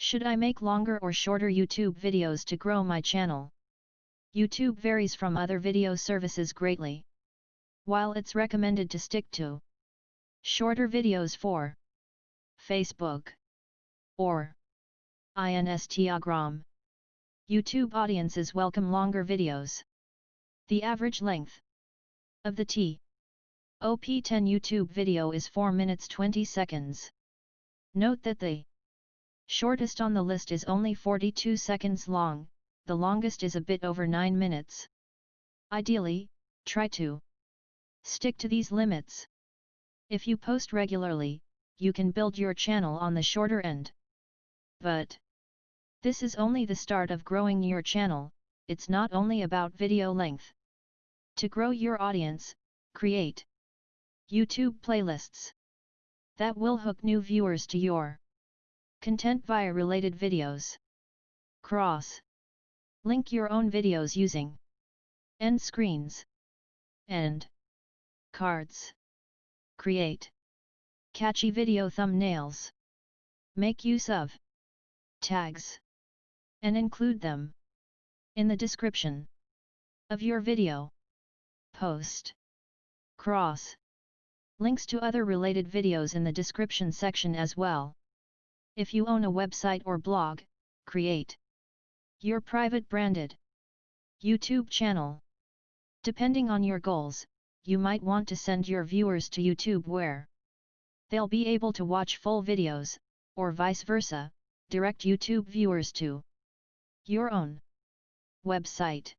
Should I make longer or shorter YouTube videos to grow my channel? YouTube varies from other video services greatly. While it's recommended to stick to shorter videos for Facebook or Instagram, YouTube audiences welcome longer videos. The average length of the T OP10 YouTube video is 4 minutes 20 seconds. Note that the shortest on the list is only 42 seconds long, the longest is a bit over 9 minutes. Ideally, try to stick to these limits. If you post regularly, you can build your channel on the shorter end. But this is only the start of growing your channel, it's not only about video length. To grow your audience, create YouTube playlists that will hook new viewers to your content via related videos. Cross Link your own videos using end screens and cards. Create catchy video thumbnails. Make use of tags and include them in the description of your video. Post cross links to other related videos in the description section as well. If you own a website or blog, create your private branded YouTube channel. Depending on your goals, you might want to send your viewers to YouTube where they'll be able to watch full videos, or vice versa, direct YouTube viewers to your own website.